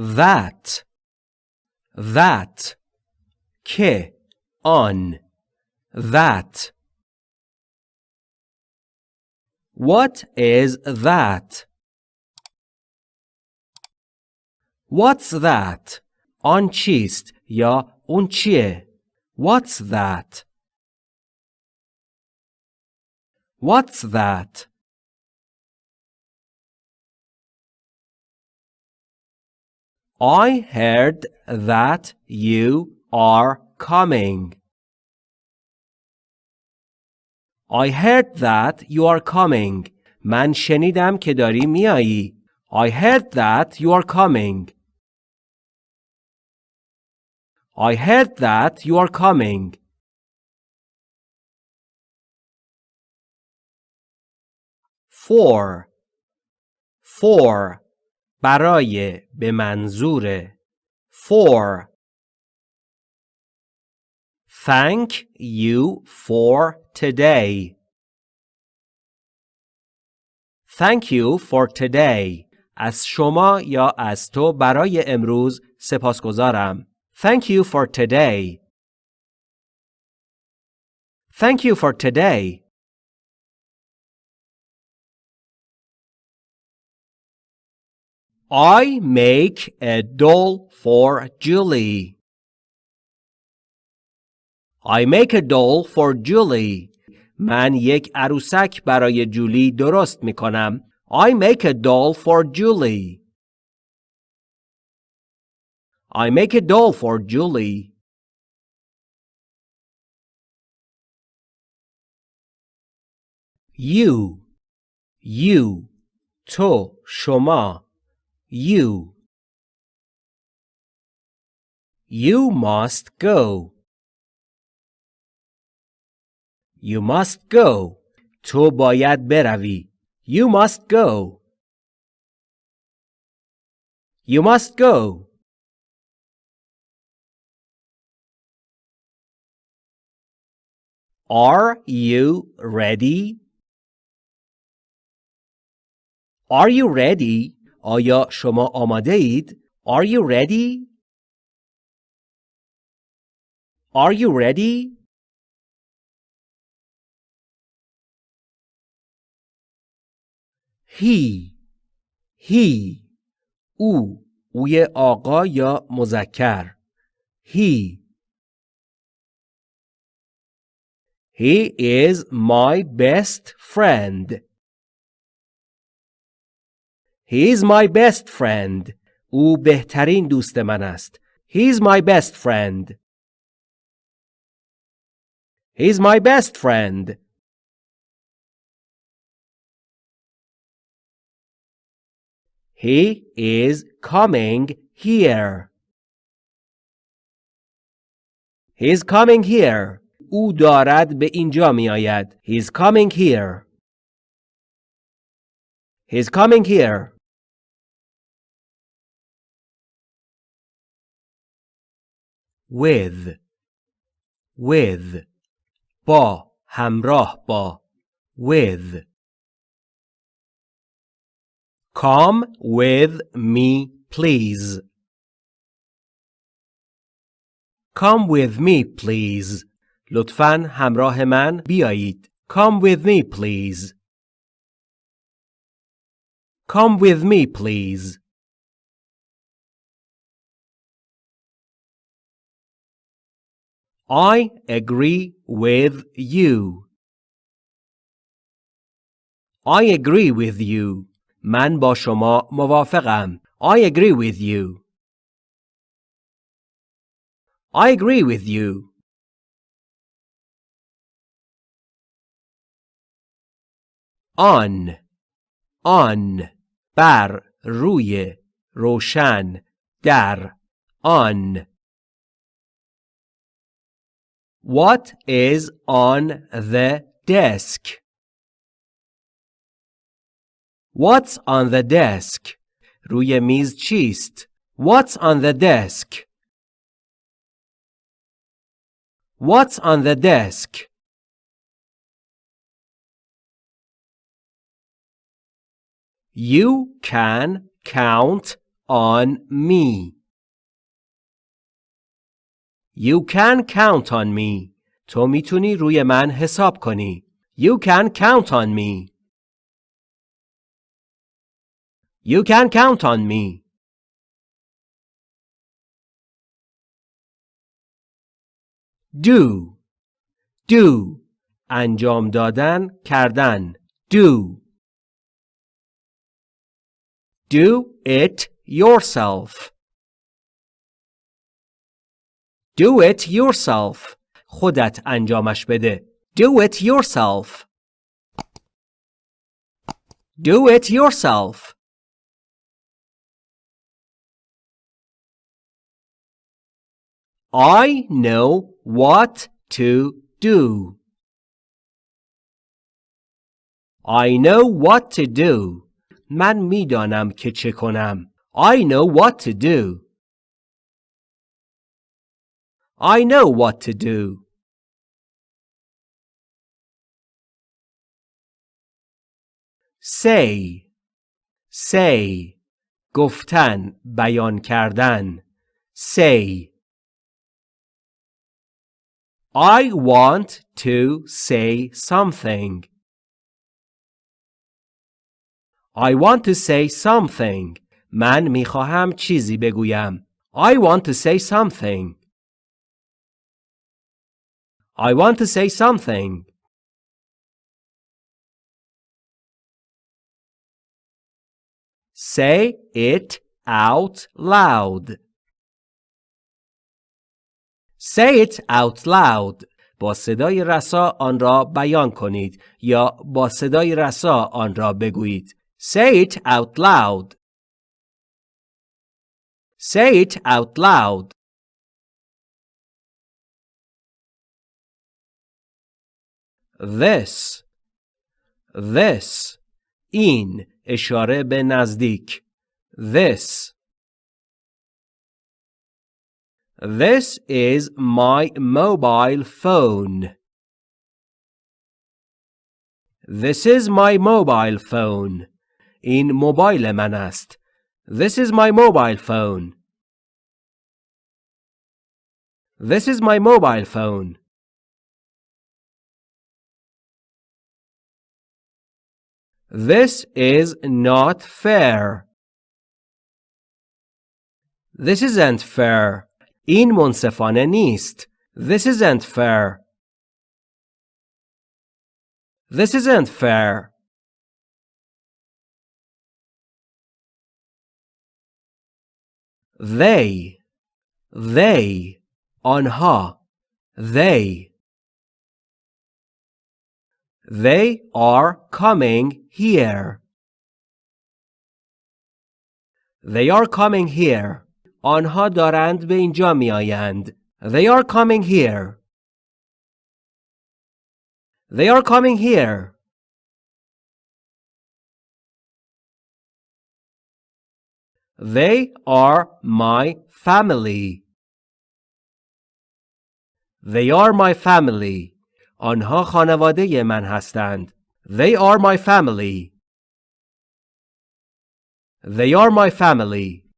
that that که آن that What is that? What's that? آن چیست یا اون چیه؟ What's that? What's that? I heard that you are coming. I heard that you are coming. من شنیدم که داری میایی. I heard that you are coming. I heard that you are coming. For For برای به منظور For Thank you for today. Thank you for today. از شما یا از تو برای امروز سپاسگزارم. Thank you for today. Thank you for today. I make a doll for Julie. I make a doll for Julie. من یک عروسک برای جولی درست می کنم. I make a doll for Julie. I make a doll for Julie. You You تو شما You You must go You must go. تو باید بروی. You must go. You must go. Are you ready? Are you ready? آیا شما آماده اید؟ Are you ready? Are you ready? he he او اوی آقا یا مذکر he he is my best friend he is my best friend او بهترین دوست من است he is my best friend he is my best friend He is coming here. He is coming here. او دارد به اینجا می آید. He is coming here. He is coming here. With with با همراه با with Come with me, please. Come with me, please. لطفاً همراه من بیایید. Come with me, please. Come with me, please. I agree with you. I agree with you. من با شما موافقم. I agree with you. I agree with you. On on بر روی روشن در on What is on the desk? What's on the desk? روی میز چیست؟ What's on the desk? What's on the desk? You can count on me. You can count on me. تو میتونی روی من حساب کنی. You can count on me. You can count on me. Do Do انجام دادن کردن Do Do it yourself. Do it yourself. خودت انجامش بده. Do it yourself. Do it yourself. I know what to do. I know what to do. من میدانم که چه کنم. I know what to do. I know what to do. Say Say گفتن بیان کردن Say I want to say something. I want to say something. من میخواهم چیزی بگویم. I want to say something. I want to say something. Say it out loud. Say it out loud. با صدای رسا آن را بیان کنید یا با صدای رسا آن را بگویید. Say it out loud. Say it out loud. This This این اشاره به نزدیک This This is my mobile phone. This is my mobile phone. این موبایل من است. This is my mobile phone. This is my mobile phone. This is not fair. This isn't fair. این منصفانه نیست. This isn't fair. This isn't fair. They They آنها They They are coming here. They are coming here. آنها دارند به اینجا می آیند. They are coming here. They are coming here. They are my family. They are my family. آنها خانواده من هستند. They are my family. They are my family.